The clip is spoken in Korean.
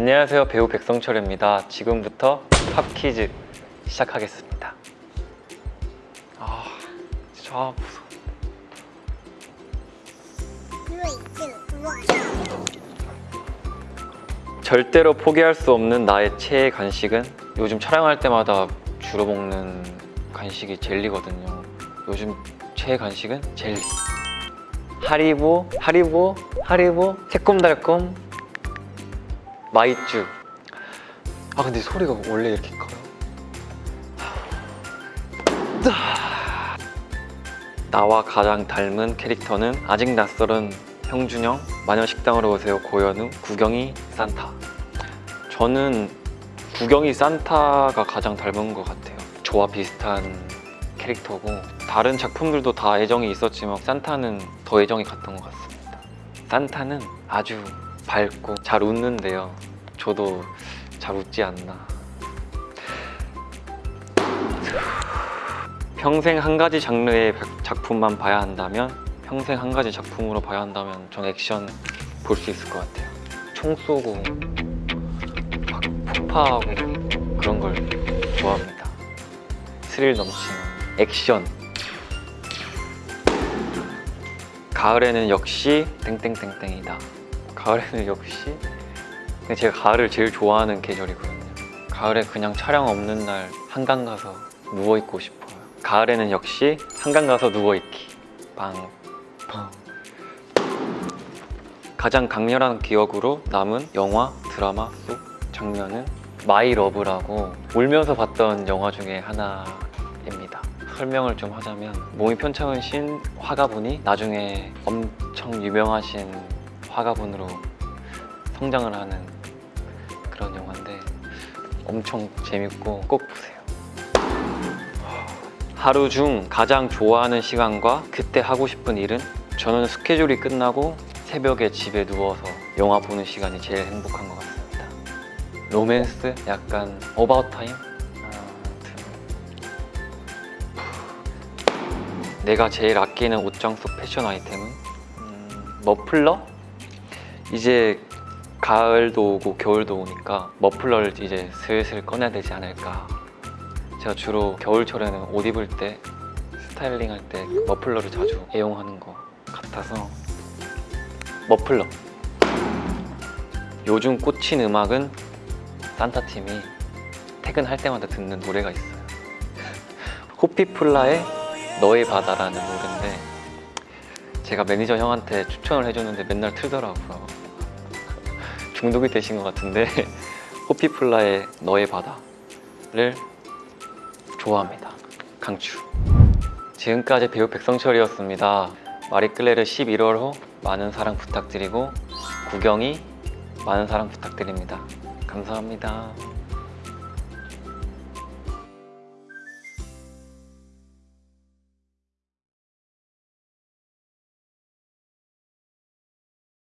안녕하세요. 배우 백성철입니다. 지금부터 팝 퀴즈 시작하겠습니다. 아 진짜 아, 무서워. 절대로 포기할 수 없는 나의 최애 간식은 요즘 촬영할 때마다 주로 먹는 간식이 젤리거든요. 요즘 최애 간식은 젤리. 하리보, 하리보, 하리보, 새콤달콤 마이쮸. 아 근데 소리가 원래 이렇게 커요? 나와 가장 닮은 캐릭터는 아직 낯설은 형준영 마녀식당으로 오세요. 고현우 구경이 산타. 저는 구경이 산타가 가장 닮은 것 같아요. 저와 비슷한 캐릭터고 다른 작품들도 다 애정이 있었지만 산타는 더 애정이 갔던 것 같습니다. 산타는 아주 밝고 잘 웃는데요. 저도 잘 웃지 않나. 평생 한 가지 장르의 작품만 봐야 한다면 평생 한 가지 작품으로 봐야 한다면 전 액션 볼 수 있을 것 같아요. 총 쏘고 막 폭파하고 그런 걸 좋아합니다. 스릴 넘치는 액션. 가을에는 역시 땡땡땡땡이다 가을에는 역시 제가 가을을 제일 좋아하는 계절이거든요. 가을에 그냥 촬영 없는 날 한강 가서 누워있고 싶어요. 가을에는 역시 한강 가서 누워있기. 빵 팡. 가장 강렬한 기억으로 남은 영화, 드라마 속 장면은 My Love라고 울면서 봤던 영화 중에 하나입니다. 설명을 좀 하자면 몸이 편찮으신 화가분이 나중에 엄청 유명하신 화가분으로 성장을 하는 그런 영화인데 엄청 재밌고 꼭 보세요 하루 중 가장 좋아하는 시간과 그때 하고 싶은 일은 저는 스케줄이 끝나고 새벽에 집에 누워서 영화 보는 시간이 제일 행복한 것 같습니다 로맨스? 약간 About Time? 내가 제일 아끼는 옷장 속 패션 아이템은 음, 머플러? 이제 가을도 오고 겨울도 오니까 머플러를 이제 슬슬 꺼내야 되지 않을까. 제가 주로 겨울철에는 옷 입을 때 스타일링 할 때 머플러를 자주 애용하는 것 같아서 머플러. 요즘 꽂힌 음악은 산타팀이 퇴근할 때마다 듣는 노래가 있어요. 호피폴라의 너의 바다라는 노래인데 제가 매니저 형한테 추천을 해줬는데 맨날 틀더라고요. 중독이 되신 것 같은데 호피폴라의 너의 바다를 좋아합니다. 강추. 지금까지 배우 백성철이었습니다. 마리끌레르 11월호 많은 사랑 부탁드리고 구경이 많은 사랑 부탁드립니다. 감사합니다